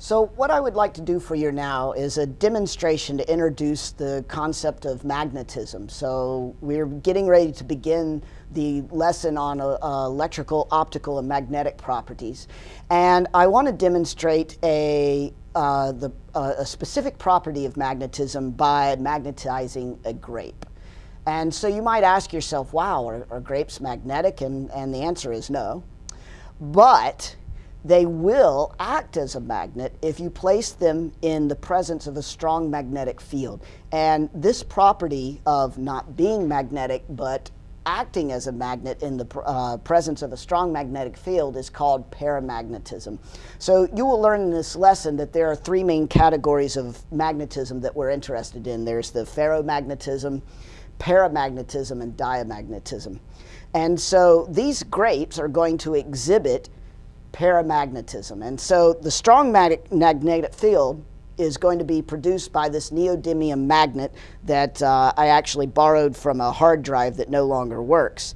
So what I would like to do for you now is a demonstration to introduce the concept of magnetism. So we're getting ready to begin the lesson on uh, electrical, optical, and magnetic properties. And I want to demonstrate a, uh, the, uh, a specific property of magnetism by magnetizing a grape. And so you might ask yourself, wow, are, are grapes magnetic? And, and the answer is no. But they will act as a magnet if you place them in the presence of a strong magnetic field. And this property of not being magnetic but acting as a magnet in the uh, presence of a strong magnetic field is called paramagnetism. So you will learn in this lesson that there are three main categories of magnetism that we're interested in. There's the ferromagnetism, paramagnetism, and diamagnetism. And so these grapes are going to exhibit paramagnetism. And so the strong magnetic field is going to be produced by this neodymium magnet that uh, I actually borrowed from a hard drive that no longer works.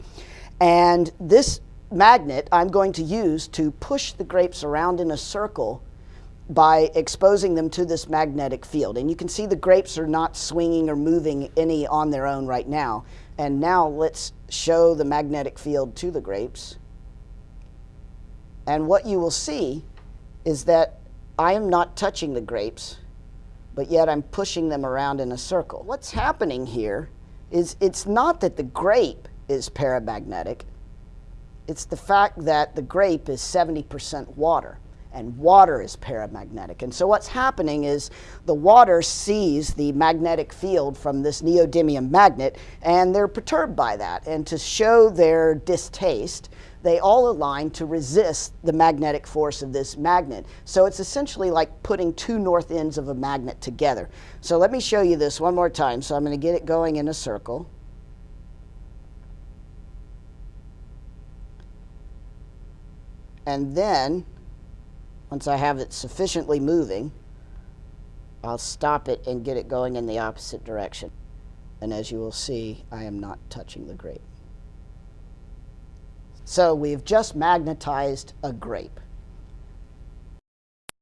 And this magnet I'm going to use to push the grapes around in a circle by exposing them to this magnetic field. And you can see the grapes are not swinging or moving any on their own right now. And now let's show the magnetic field to the grapes. And what you will see is that I am not touching the grapes, but yet I'm pushing them around in a circle. What's happening here is it's not that the grape is paramagnetic, it's the fact that the grape is 70% water and water is paramagnetic. And so what's happening is the water sees the magnetic field from this neodymium magnet and they're perturbed by that. And to show their distaste, they all align to resist the magnetic force of this magnet. So it's essentially like putting two north ends of a magnet together. So let me show you this one more time. So I'm going to get it going in a circle. And then once I have it sufficiently moving, I'll stop it and get it going in the opposite direction. And as you will see, I am not touching the grape. So we've just magnetized a grape.